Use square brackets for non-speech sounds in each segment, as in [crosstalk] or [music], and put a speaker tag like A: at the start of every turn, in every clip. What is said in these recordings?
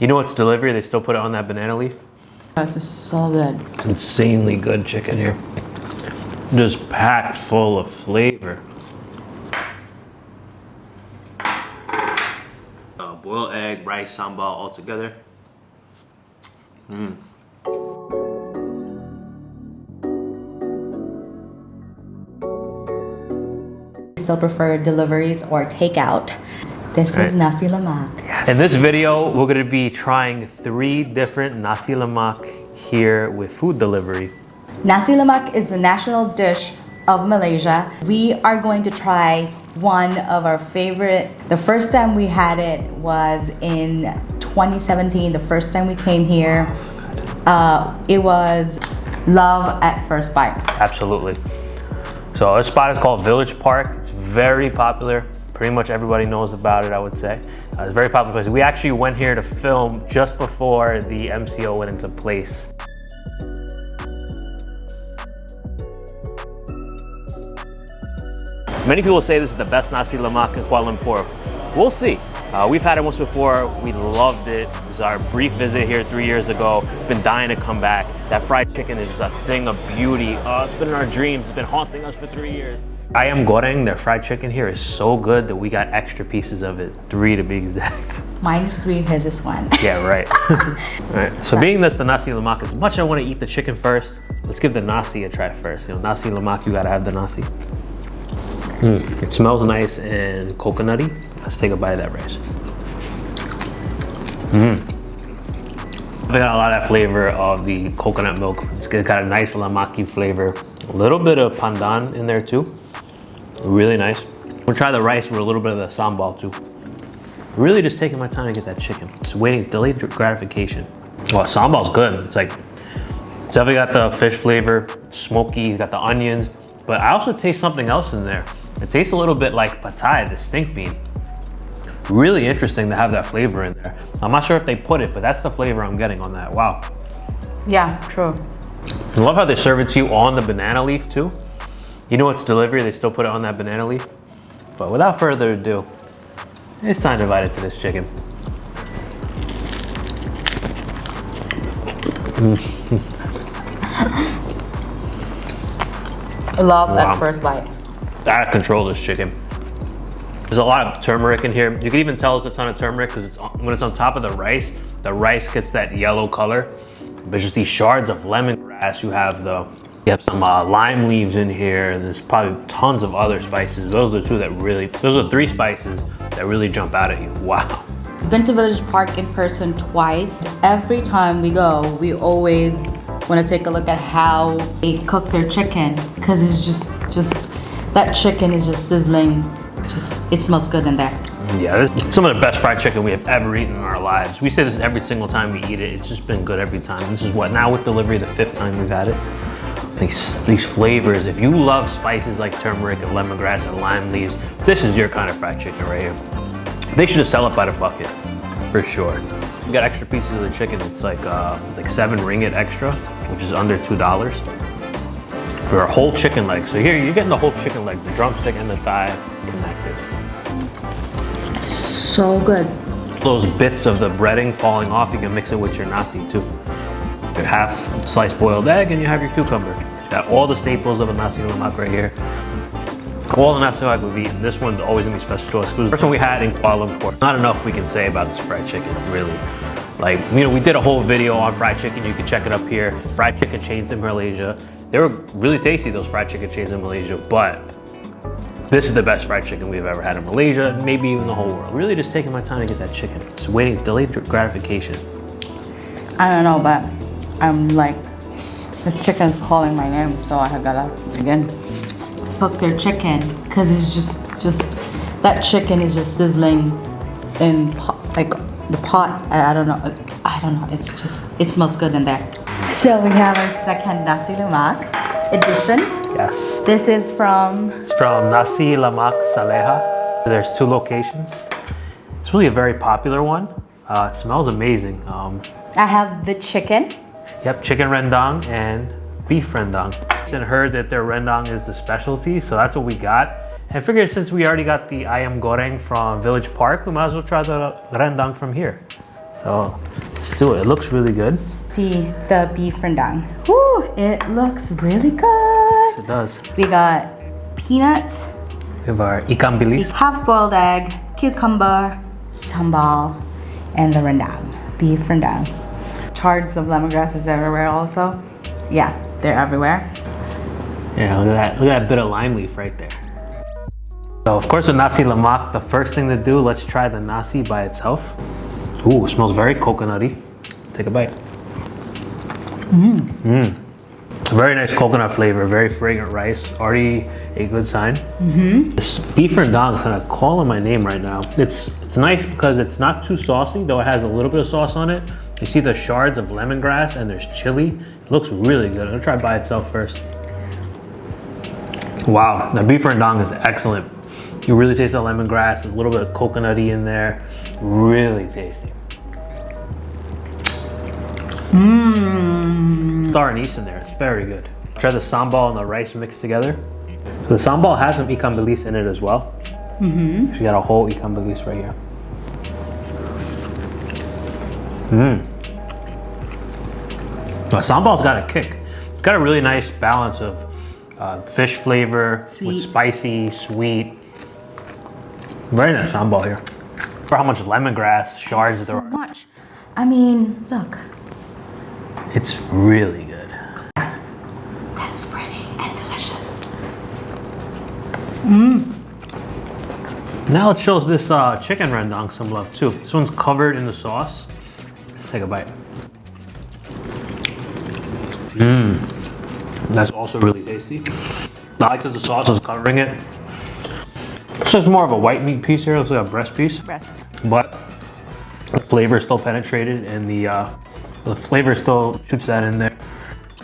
A: You know it's delivery, they still put it on that banana leaf?
B: This is so good.
A: It's insanely good chicken here. Just packed full of flavor. Uh, boiled egg, rice, sambal all together. Mmm.
B: Still prefer deliveries or takeout. This
A: Right.
B: is nasi lemak.
A: In this video, we're gonna be trying three different nasi lemak here with food delivery.
B: Nasi lemak is the national dish of Malaysia. We are going to try one of our favorite. The first time we had it was in 2017, the first time we came here. Uh, it was love at first bite.
A: Absolutely. So this spot is called Village Park. Very popular. Pretty much everybody knows about it, I would say. Uh, it's very popular place. We actually went here to film just before the MCO went into place. Many people say this is the best nasi lemak in Kuala Lumpur. We'll see. Uh, we've had it once before. We loved it. It was our brief visit here three years ago. Been dying to come back. That fried chicken is just a thing of beauty. Oh, it's been in our dreams. It's been haunting us for three years. Ayam goreng, their fried chicken here is so good that we got extra pieces of it. Three to be exact. [laughs]
B: Mine is three, his is one.
A: Yeah, right. [laughs] right. So being this the nasi lemak, as much as I want to eat the chicken first, let's give the nasi a try first. You know, nasi lemak, you gotta have the nasi. Mm, it smells nice and coconutty. Let's take a bite of that rice. Mmm. They got a lot of that flavor of the coconut milk. It's got a nice lamaki flavor. A little bit of pandan in there too. Really nice. We'll try the rice with a little bit of the sambal too. Really just taking my time to get that chicken. It's waiting, delayed gratification. Well, sambal's good. It's like, it's definitely got the fish flavor, smoky, it's got the onions, but I also taste something else in there. It tastes a little bit like petai, the stink bean. Really interesting to have that flavor in there. I'm not sure if they put it, but that's the flavor I'm getting on that. Wow.
B: Yeah, true.
A: I love how they serve it to you on the banana leaf too. You know it's delivery, they still put it on that banana leaf. But without further ado, it's time to bite into this chicken. [laughs]
B: Love
A: Wow.
B: at first bite.
A: I control this chicken. There's a lot of turmeric in here. You can even tell it's a ton of turmeric because it's on- when it's on top of the rice, the rice gets that yellow color. But just these shards of lemongrass you have though. You have some uh, lime leaves in here and there's probably tons of other spices. Those are the two that really, those are three spices that really jump out at you. [laughs] Wow.
B: Been to Village Park in person twice. Every time we go, we always want to take a look at how they cook their chicken because it's just, just that chicken is just sizzling. Just, it smells good in there.
A: Yeah, this is some of the best fried chicken we have ever eaten in our lives. We say this every single time we eat it. It's just been good every time. This is what, now with delivery, the fifth time we've had it. These, these flavors, if you love spices like turmeric and lemongrass and lime leaves, this is your kind of fried chicken right here. They should just sell it by the bucket, for sure. We got extra pieces of the chicken. It's like uh, like seven ringgit extra, which is under two dollars for a whole chicken leg. So here you're getting the whole chicken leg, the drumstick and the thigh connected.
B: So good.
A: Those bits of the breading falling off, you can mix it with your nasi too. Your half sliced boiled egg and you have your cucumber. Got all the staples of a nasi lemak right here. All the nasi lemak we've eaten. This one's always gonna be special to us. Was the first one we had in Kuala Lumpur. Not enough we can say about this fried chicken, really. Like, you know, we did a whole video on fried chicken. You can check it up here. Fried chicken chains in Malaysia. They were really tasty, those fried chicken chains in Malaysia, but this is the best fried chicken we've ever had in Malaysia, maybe even the whole world. Really just taking my time to get that chicken. Just waiting, delayed gratification.
B: I don't know, but I'm like, this chicken's calling my name, so I have gotta again cook their chicken because it's just, just that chicken is just sizzling in pot, like the pot. I, I don't know, I don't know. It's just, it smells good in there. So we have our second nasi lemak edition.
A: Yes.
B: This is from
A: It's from Nasi Lemak Saleha. There's two locations. It's really a very popular one. Uh, it smells amazing. Um,
B: I have the chicken.
A: Yep, chicken rendang and beef rendang. And heard that their rendang is the specialty, so that's what we got. And figured since we already got the ayam goreng from Village Park, we might as well try the rendang from here. So let's do it. It looks really good.
B: See the beef rendang. Woo, it looks really good.
A: It does.
B: We got peanuts,
A: We have our ikan bilis.
B: half-boiled egg, cucumber, sambal, and the rendang, beef rendang. Shards of lemongrass is everywhere also. Yeah, they're everywhere.
A: Yeah, look at that. Look at that bit of lime leaf right there. So of course with nasi lemak, the first thing to do, let's try the nasi by itself. Ooh, smells very coconutty. Let's take a bite. Mmm. Very nice coconut flavor, very fragrant rice. Already a good sign. Mm-hmm. This beef rendang is kind of calling my name right now. It's it's nice because it's not too saucy, though it has a little bit of sauce on it. You see the shards of lemongrass and there's chili. It looks really good. I'm gonna try it by itself first. Wow, the beef rendang is excellent. You really taste the lemongrass, a little bit of coconutty in there. Really tasty.
B: Mmm.
A: Star anise in there, it's very good. Try the sambal and the rice mixed together. So the sambal has some ikan bilis in it as well.
B: Mm-hmm.
A: She got a whole ikan bilis right here. Mmm. The sambal's got a kick. It's got a really nice balance of uh, fish flavor with spicy, sweet. Very nice sambal here. For how much lemongrass shards there
B: So
A: are.
B: much. I mean, look.
A: It's really good.
B: That's pretty and delicious. Mmm.
A: Now it shows this uh, chicken rendang some love too. This one's covered in the sauce. Let's take a bite. Mmm. That's also really tasty. I like that the sauce is covering it. This is more of a white meat piece here. Looks like a breast piece,
B: Rest.
A: but the flavor is still penetrated and the uh, the flavor still shoots that in there.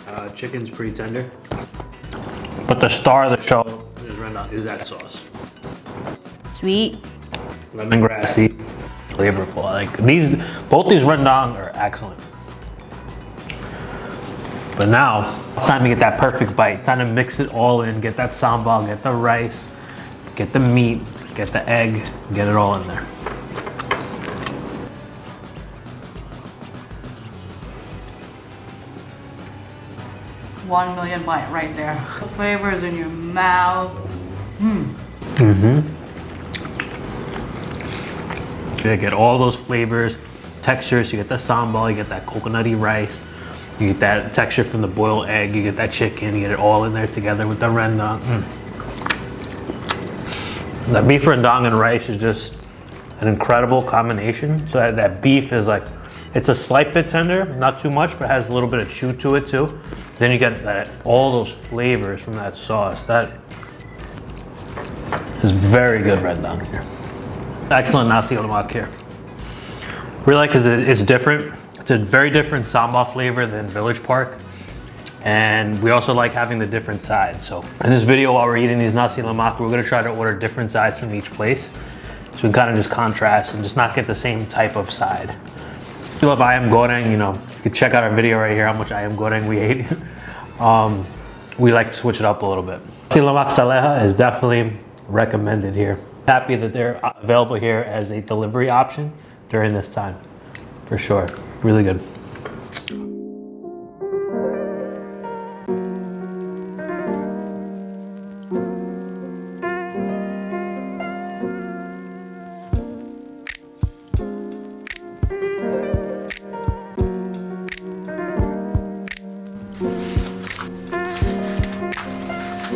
A: Uh, chicken's pretty tender, but the star of the show is rendang is that sauce
B: Sweet.
A: lemongrassy, flavorful. Like these, both these rendang are excellent. But now it's time to get that perfect bite. Time to mix it all in. Get that sambal, get the rice, get the meat, get the egg, get it all in there.
B: One million bite right there. The flavors in your mouth.
A: Mm-hmm. You get all those flavors, textures. You get the sambal, you get that coconutty rice, you get that texture from the boiled egg, you get that chicken, you get it all in there together with the rendang. Mm. That beef rendang and rice is just an incredible combination. So that, that beef is like, it's a slight bit tender, not too much, but has a little bit of chew to it too. Then you get that all those flavors from that sauce. That is very good rendang here. Excellent nasi lemak here. Really like it, it's different. It's a very different sambal flavor than Village Park. And we also like having the different sides. So in this video, while we're eating these nasi lemak, we're gonna try to order different sides from each place. So we kind of just contrast and just not get the same type of side. If you love ayam goreng, you know, you can check out our video right here how much ayam goreng we ate. [laughs] um, we like to switch it up a little bit. Nasi lemak saleha is definitely recommended here. Happy that they're available here as a delivery option during this time, for sure. Really good.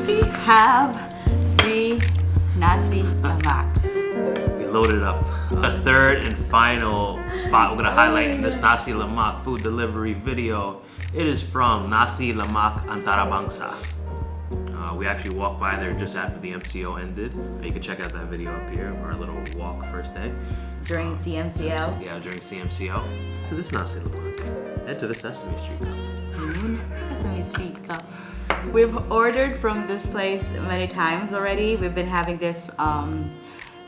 B: We The
A: third and final spot we're gonna highlight in this Nasi Lemak food delivery video. It is from Nasi Lemak Antarabangsa. Uh, we actually walked by there just after the MCO ended. You can check out that video up here, our little walk first day.
B: During CMCO.
A: Yeah, during CMCO. To this Nasi Lemak and to the Sesame Street Cup.
B: Sesame Street Cup. We've ordered from this place many times already. We've been having this um,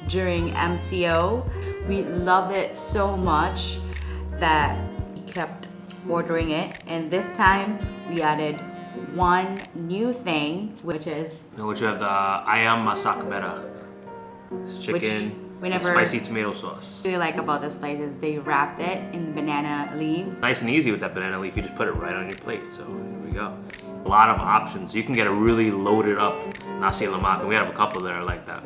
B: during MCO. We love it so much that we kept ordering it. And this time we added one new thing, which is
A: which you have the ayam masak merah. It's chicken,
B: Whenever
A: Spicy tomato sauce.
B: really like about this place is they wrapped it in banana leaves.
A: Nice and easy with that banana leaf. You just put it right on your plate. So here we go. A lot of options. You can get a really loaded up nasi lemak. And we have a couple that are like that.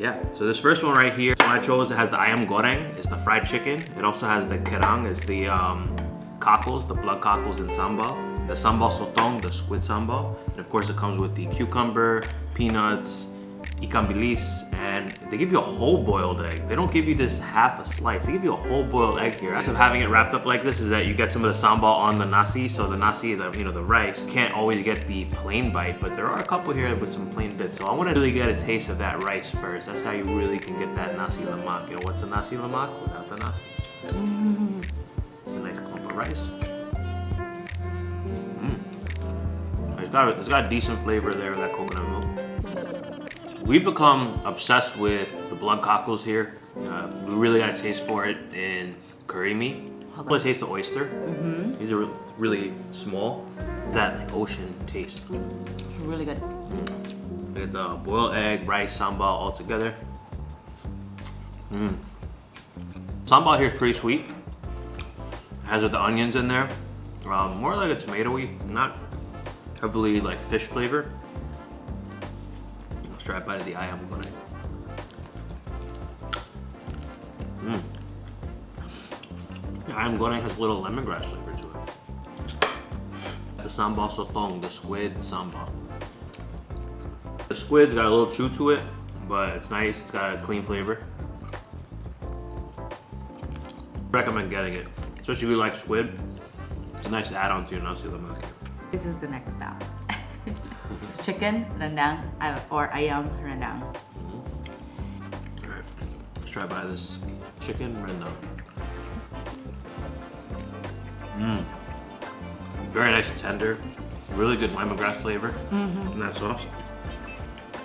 A: Yeah, so this first one right here, one I chose, it has the ayam goreng, it's the fried chicken. It also has the kerang, it's the um, cockles, the blood cockles and sambal. The sambal sotong, the squid sambal. And of course it comes with the cucumber, peanuts, ikan bilis, and they give you a whole boiled egg. They don't give you this half a slice. They give you a whole boiled egg here. So having it wrapped up like this is that you get some of the sambal on the nasi. So the nasi, the you know the rice, can't always get the plain bite, but there are a couple here with some plain bits. So I want to really get a taste of that rice first. That's how you really can get that nasi lemak. You know what's a nasi lemak without the nasi? It's a nice clump of rice. Mm. It's got it's got a decent flavor there, with that coconut milk. We've become obsessed with the blood cockles here. Uh, we really got a taste for it in Karimi. I want to taste the oyster. These are really small. That like, ocean taste.
B: It's really good.
A: We get the boiled egg, rice, sambal all together. Mm. Sambal here is pretty sweet. Has the onions in there. Um, more like a tomatoey, not heavily like fish flavor. A bite of the ayam goreng. Mm. The ayam goreng has a little lemongrass flavor to it. The sambal sotong, the squid the sambal. The squid's got a little chew to it, but it's nice. It's got a clean flavor. Recommend getting it, especially if you like squid. It's a nice add-on to your nasi lemak.
B: This is the next step. It's chicken rendang or ayam rendang.
A: Alright, let's try by this chicken rendang. Mmm. Very nice and tender. Really good lemongrass flavor mm-hmm. in that sauce.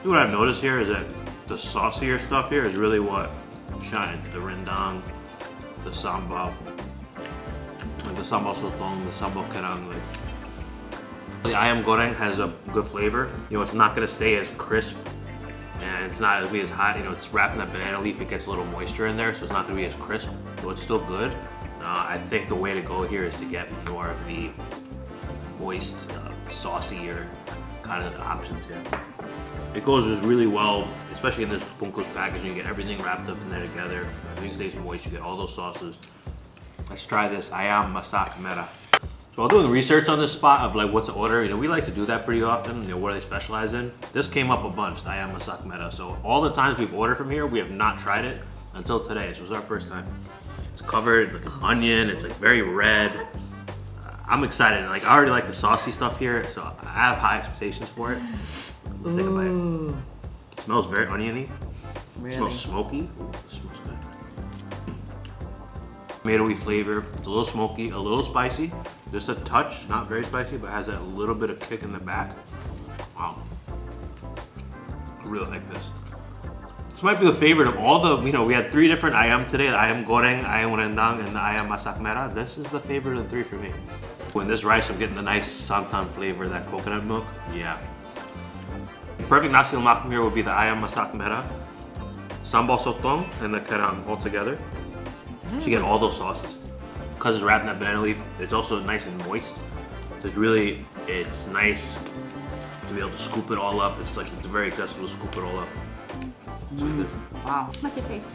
A: See what I've noticed here is that the saucier stuff here is really what shines. The rendang, the sambal, like the sambal sotong, the sambal kerang, like the ayam goreng has a good flavor. You know, it's not gonna stay as crisp and it's not gonna be as hot. You know, it's wrapped in that banana leaf. It gets a little moisture in there, so it's not gonna be as crisp. So it's still good. Uh, I think the way to go here is to get more of the moist, uh, saucier kind of options here. It goes really well, especially in this bungkus packaging. You get everything wrapped up in there together. Everything stays moist. You get all those sauces. Let's try this ayam masak merah. So while doing research on this spot of like what's the order, you know, we like to do that pretty often, you know, what they specialize in? This came up a bunch, ayam masak merah. So all the times we've ordered from here, we have not tried it until today. So it's our first time. It's covered with an onion, it's like very red. Uh, I'm excited, like I already like the saucy stuff here, so I have high expectations for it. Let's take a bite. It smells very oniony. It smells smoky. Ooh, it smells good. Tomatoey flavor. It's a little smoky, a little spicy. Just a touch, not very spicy, but has that little bit of kick in the back. Wow. I really like this. This might be the favorite of all the, you know, we had three different ayam today. Ayam goreng, ayam rendang, and ayam masak merah. This is the favorite of the three for me. When this rice, I'm getting the nice santan flavor, that coconut milk. Yeah. The perfect nasi lemak from here would be the ayam masak merah, sambal sotong, and the kerang all together. So you get all those sauces. Because it's wrapped in that banana leaf, it's also nice and moist. It's really, it's nice to be able to scoop it all up. It's like, it's very accessible to scoop it all up. It's like this.
B: Wow. Messy face.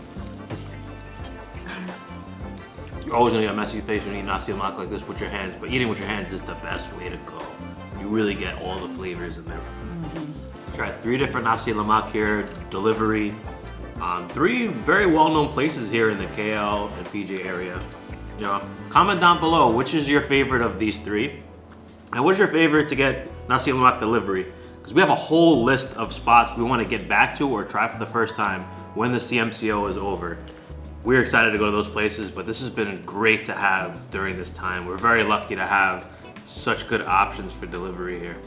A: You're always gonna get a messy face when you eat nasi lemak like this with your hands, but eating with your hands is the best way to go. You really get all the flavors in there. Try three different nasi lemak here, delivery. Um, three very well-known places here in the KL and PJ area. Know, comment down below which is your favorite of these three, and what's your favorite to get nasi lemak delivery? Because we have a whole list of spots we want to get back to or try for the first time when the CMCO is over. We're excited to go to those places, but this has been great to have during this time. We're very lucky to have such good options for delivery here.